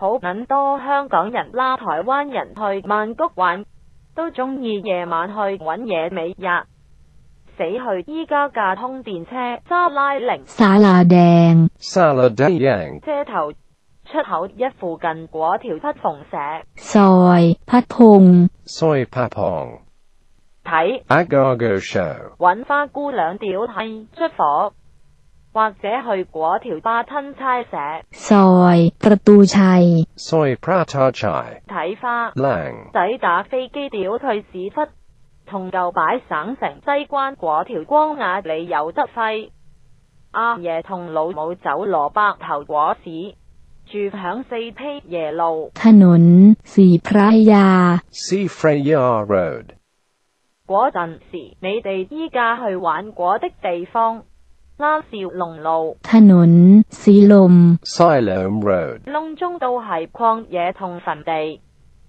好撚多香港人啦，台灣人去曼谷玩都中意夜晚去搵嘢美日，死去依家架通電車沙拉零沙拉沙拉ง，車頭出口一附近嗰條闌縫石，soi 塞 a t p s o i g 睇 agogo show，揾花姑娘屌閪出火。或者去嗰條巴吞差社，睇花，仔打飛機，屌退屎忽，同旧擺省城西關嗰條光亞里有得挥。阿爺同老母走蘿蔔頭果市，住響四披耶路。嗰陣時，你哋依家去玩果的地方。沙士龙路，ถนนศิล s i l m Road。隆中都系旷野同坟地，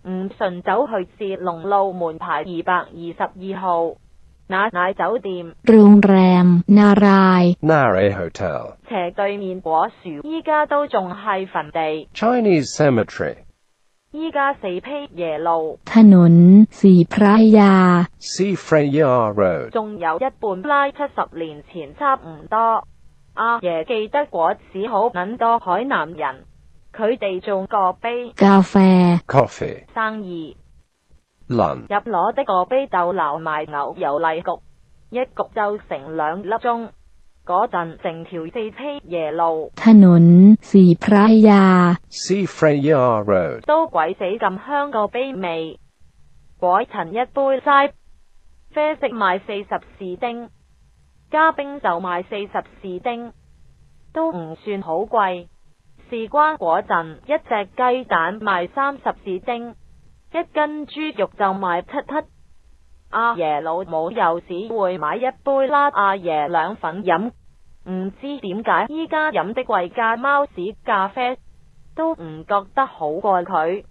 唔顺走去士龙路门牌二百二十二号，那奶酒店。โรงแรมนา n a r Hotel。斜对面果树，依家都仲系坟地。Chinese Cemetery。依家四批耶路，ถนนสีพระยา，仲有一半拉七十年前差唔多。阿爷记得过，只好揾多海南人，佢哋种个杯咖啡 coffee 生意难入攞的个杯斗流埋牛，油例焗，一焗就成两粒钟。嗰阵成条四披夜路，ถนนสพระยา都鬼死咁香个卑味，果陈一杯斋啡色卖四十士丁，加冰就卖四十士丁，都唔算好贵。事关嗰阵一只鸡蛋卖三十士丁，一斤猪肉就卖七匹。阿爷老母又只会买一杯啦，阿爷两粉饮。唔知點解，依家飲的贵嘉貓屎咖啡都唔覺得好過佢。